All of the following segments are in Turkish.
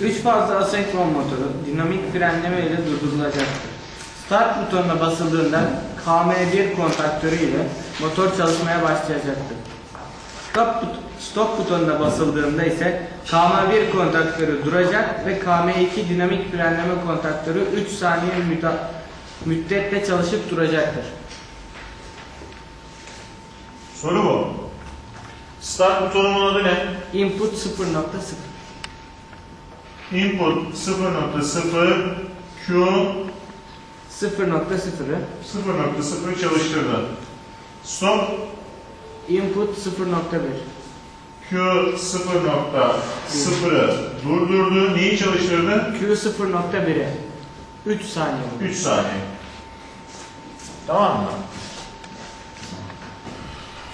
Üç fazla asenkron motoru dinamik frenleme ile durdurulacaktır. Start butonuna basıldığında KM1 kontaktörü ile motor çalışmaya başlayacaktır. Stop, but- stop butonuna basıldığında ise KM1 kontaktörü duracak ve KM2 dinamik frenleme kontaktörü 3 saniye müddetle çalışıp duracaktır. Soru bu. Start butonumun adı ne? Input 0.0 Input 0.0 Q 0.0'ı 0.0 çalıştırdı. Stop Input 0.1 Q 0.0'ı durdurdu. Neyi çalıştırdı? Q 0.1'e 3 saniye. 3 saniye. Tamam mı?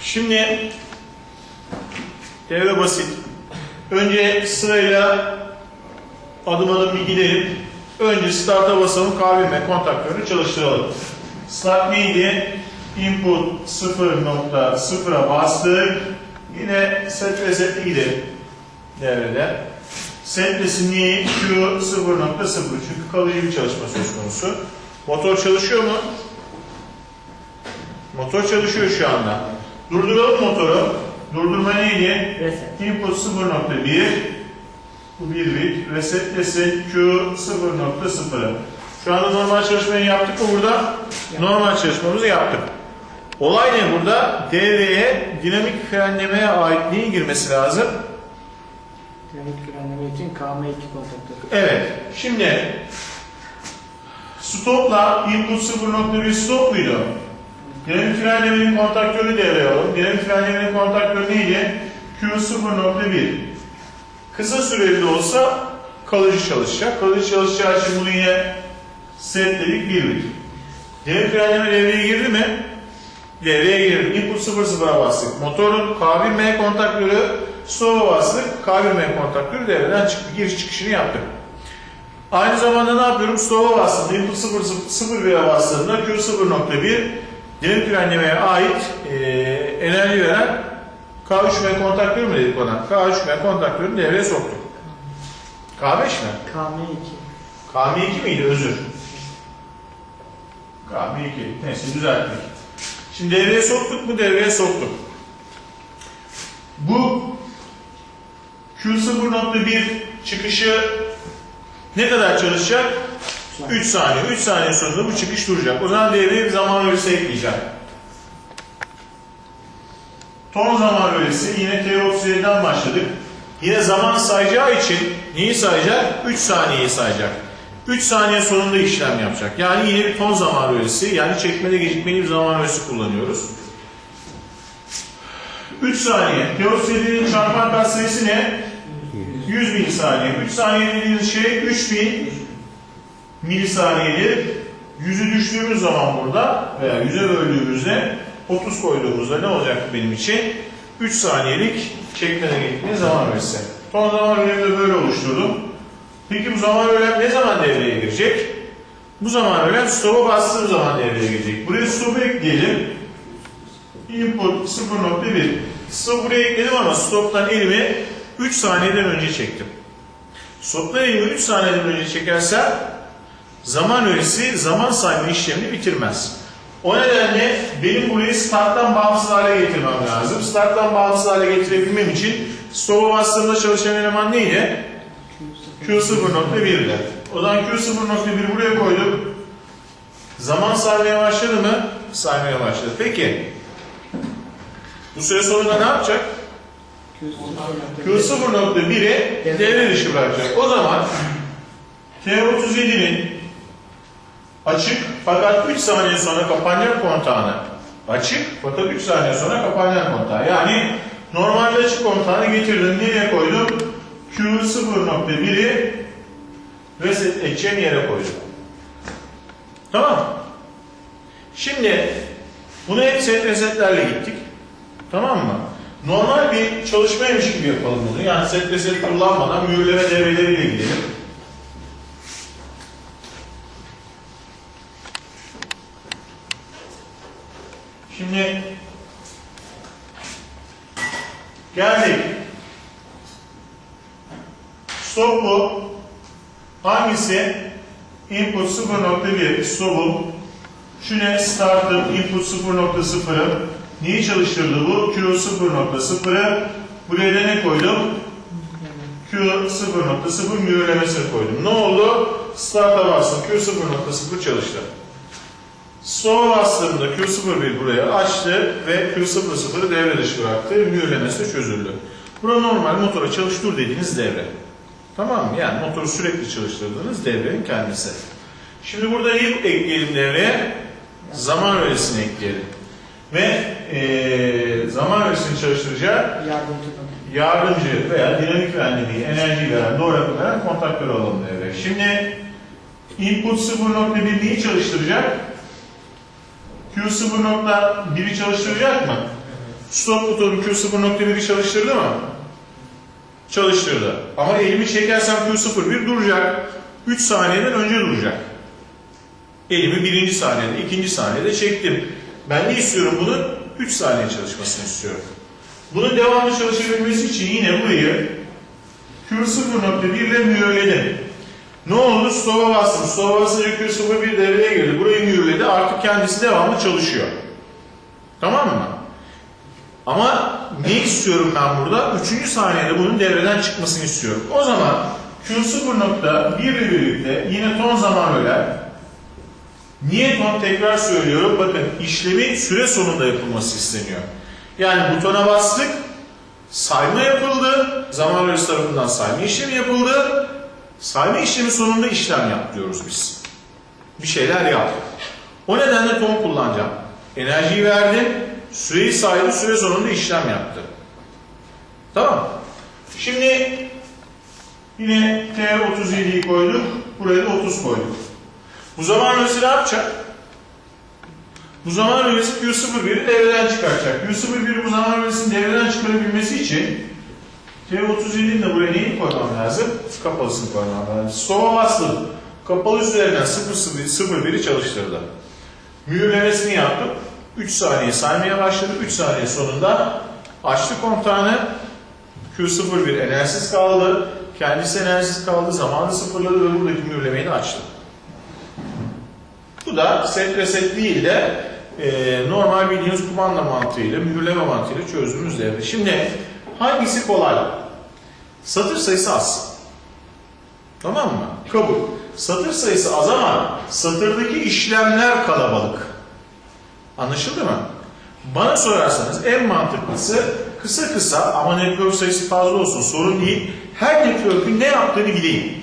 Şimdi devre basit. Önce sırayla adım adım bir gidelim. Önce start'a basalım, KVM kontaktörünü çalıştıralım. Start neydi? Input 0.0'a bastık. Yine set resetli gidelim devrede. Set resim niye? Q 0.0 çünkü kalıcı bir çalışma söz konusu. Motor çalışıyor mu? Motor çalışıyor şu anda. Durduralım motoru. Durdurma neydi? Reset. Input 0.1 bu 1 bit. Reset Q 0.0. Şu anda normal çalışmayı yaptık mı burada? Normal çalışmamızı yaptık. Olay ne burada? Devreye dinamik frenlemeye ait neyi girmesi lazım? Dinamik frenleme için KM2 kontaktörü. Evet. Şimdi stopla input 0.1 stop muydu? Dinamik frenlemenin kontaktörü devreye alalım. Dinamik frenlemenin kontaktörü neydi? Q 0.1. Kısa süreli olsa kalıcı çalışacak. Kalıcı çalışacağı için bunu yine setledik 1 bit. Dinamik frenleme devreye girdi mi? Devreye girdi. Input 0.0'a bastık. Motorun K1M kontaktörü stop'a bastık. K1M kontaktörü devreden çıktı. Giriş çıkışını yaptık. Aynı zamanda ne yapıyorum? Stop'a bastım. Input 0.1'e bastığımda Q 0.1 dinamik frenlemeye ait e, enerji veren K3M kontaktörü mü dedik ona? K3M kontaktörünü devreye soktuk. K5 mi? KM2. KM2 miydi? Özür. KM2. Neyse düzelttik. Şimdi devreye soktuk mu? Devreye soktuk. Bu Q0.1 çıkışı ne kadar çalışacak? 3 saniye. 3 saniye sonunda bu çıkış duracak. O zaman devreye bir zaman öğesi ekleyeceğim. Ton zaman öğesi yine T37'den başladık. Yine zaman sayacağı için neyi sayacak? 3 saniyeyi sayacak. 3 saniye sonunda işlem yapacak. Yani yine bir ton zaman öğesi yani çekmede gecikmeli bir zaman öğesi kullanıyoruz. 3 saniye. T37'nin çarpan katsayısı ne? 100 milisaniye. 3 saniye dediğiniz şey 3000 milisaniyedir. Yüzü düştüğümüz zaman burada veya yüze böldüğümüzde 30 koyduğumuzda ne olacak benim için? 3 saniyelik çekmeden gittiğiniz zaman öğesi. Son zaman de böyle oluşturdum. Peki bu zaman öğelem ne zaman devreye girecek? Bu zaman öğelem stop'a bastığım zaman devreye girecek. Buraya stop'u ekleyelim. Input 0.1. Stop buraya ekledim ama stop'tan elimi 3 saniyeden önce çektim. Stop'tan elimi 3 saniyeden önce çekersem zaman öğesi zaman sayma işlemini bitirmez. O nedenle benim burayı starttan bağımsız hale getirmem lazım. Starttan bağımsız hale getirebilmem için stop'a bastığımda çalışan eleman neydi? Q0.1'de. O zaman Q0.1 buraya koydum. Zaman saymaya başladı mı? Saymaya başladı. Peki. Bu süre sonunda ne yapacak? Q0.1'i devre dışı bırakacak. O zaman T37'nin açık fakat 3 saniye sonra kapanacak kontağını açık fakat 3 saniye sonra kapanacak kontağı. Yani normalde açık kontağını getirdim. Nereye koydum? Q0.1'i reset edeceğim yere koydum. Tamam. Şimdi bunu hep set resetlerle gittik. Tamam mı? Normal bir çalışmaymış gibi yapalım bunu. Yani set reset kullanmadan mühürleme devreleriyle gidelim. Şimdi geldik. Stop bu. Hangisi? Input 0.1 stop'um. Şu ne? Start'ım. Input 0.0'ım. Neyi çalıştırdı bu? Q 0.0'ı. Buraya da ne koydum? Q 0.0 mühürlemesini koydum. Ne oldu? Start'a bastım. Q 0.0 çalıştı. Stop'a bastığımda Q01 buraya açtı ve Q00'ı devre dışı bıraktı. Mühürlemesi çözüldü. Bura normal motora çalıştır dediğiniz devre. Tamam mı? Yani motoru sürekli çalıştırdığınız devrenin kendisi. Şimdi burada neyi ekleyelim devreye? Zaman öğesini ekleyelim. Ve eee zaman öğesini çalıştıracağı Yardımcı veya dinamik frenlemeyi, enerji veren, doğru yapı veren kontaktörü alalım devreye. Şimdi input 0.1 neyi çalıştıracak? Q 0.1'i çalıştıracak mı? Stop butonu Q 0.1'i çalıştırdı mı? Çalıştırdı. Ama elimi çekersem Q01 duracak. 3 saniyeden önce duracak. Elimi birinci saniyede, ikinci saniyede çektim. Ben ne istiyorum bunun? 3 saniye çalışmasını istiyorum. Bunun devamlı çalışabilmesi için yine burayı Q0.1 ile mühürledim. Ne oldu? Stop'a bastım. Stop'a basınca Q01 devreye girdi. Burayı mühürledi. Artık kendisi devamlı çalışıyor. Tamam mı? Ama ne istiyorum ben burada? Üçüncü saniyede bunun devreden çıkmasını istiyorum. O zaman Q0.1 ile birlikte yine ton zaman öler. Niye ton tekrar söylüyorum? Bakın işlemin süre sonunda yapılması isteniyor. Yani butona bastık, sayma yapıldı, zaman öğesi tarafından sayma işlemi yapıldı. Sayma işlemi sonunda işlem yap diyoruz biz. Bir şeyler yap. O nedenle ton kullanacağım. Enerjiyi verdim, süreyi saydı, süre sonunda işlem yaptı. Tamam. Şimdi yine T37'yi koyduk, buraya da 30 koyduk. Bu zaman öğesi ne yapacak? Bu zaman öğesi Q01'i devreden çıkaracak. Q01 bu zaman öğesini devreden çıkarabilmesi için T37'nin de buraya neyi koymam lazım? Kapalısını koymam lazım. Stop'a bastım. Kapalı üzerinden 001'i çalıştırdı. Mühürlemesini yaptım. 3 saniye saymaya başladı. 3 saniye sonunda açtı kontağını. Q01 enerjisiz kaldı. Kendisi enerjisiz kaldı. Zamanı sıfırladı ve buradaki mühürlemeyi de açtı. Bu da set reset değil de e, normal bildiğiniz kumanda mantığıyla, mühürleme mantığıyla çözdüğümüz devre. Şimdi hangisi kolay? Satır sayısı az. Tamam mı? Kabul. Satır sayısı az ama satırdaki işlemler kalabalık. Anlaşıldı mı? Bana sorarsanız en mantıklısı kısa kısa ama network sayısı fazla olsun sorun değil. Her network'ün ne yaptığını bileyim.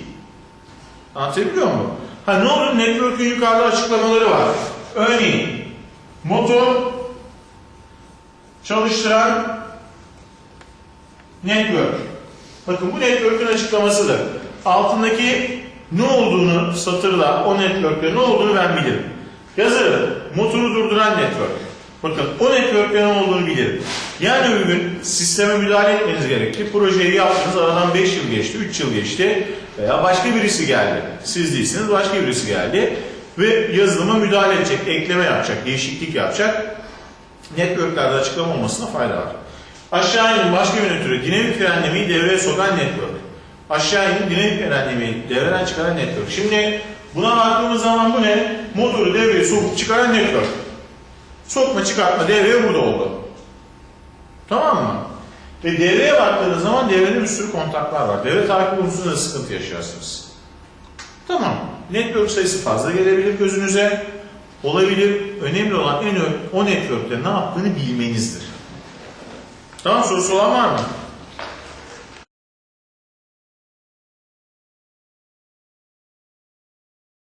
Anlatabiliyor muyum? Ha ne olur network'ün yukarıda açıklamaları var. Örneğin motor çalıştıran network. Bakın bu network'ün açıklamasıdır. Altındaki ne olduğunu satırla o network'te ne olduğunu ben bilirim. Yazarım motoru durduran network. Bakın o network'te ne olduğunu bilirim. Yani bir gün sisteme müdahale etmeniz gerekti. Projeyi yaptınız aradan 5 yıl geçti, 3 yıl geçti veya başka birisi geldi. Siz değilsiniz başka birisi geldi ve yazılıma müdahale edecek, ekleme yapacak, değişiklik yapacak. Network'lerde açıklama olmasına fayda var. Aşağı inin başka bir türü dinamik frenlemeyi devreye sokan network. Aşağı inin dinamik frenlemeyi devreden çıkaran network. Şimdi buna baktığımız zaman bu ne? Motoru devreye sokup çıkaran network. Sokma çıkartma devreye burada oldu. Tamam mı? Ve devreye baktığınız zaman devrede bir sürü kontaklar var. Devre takip konusunda da sıkıntı yaşarsınız. Tamam. Network sayısı fazla gelebilir gözünüze. Olabilir. Önemli olan en o network'te ne yaptığını bilmenizdir. Tamam sorusu olan var mı?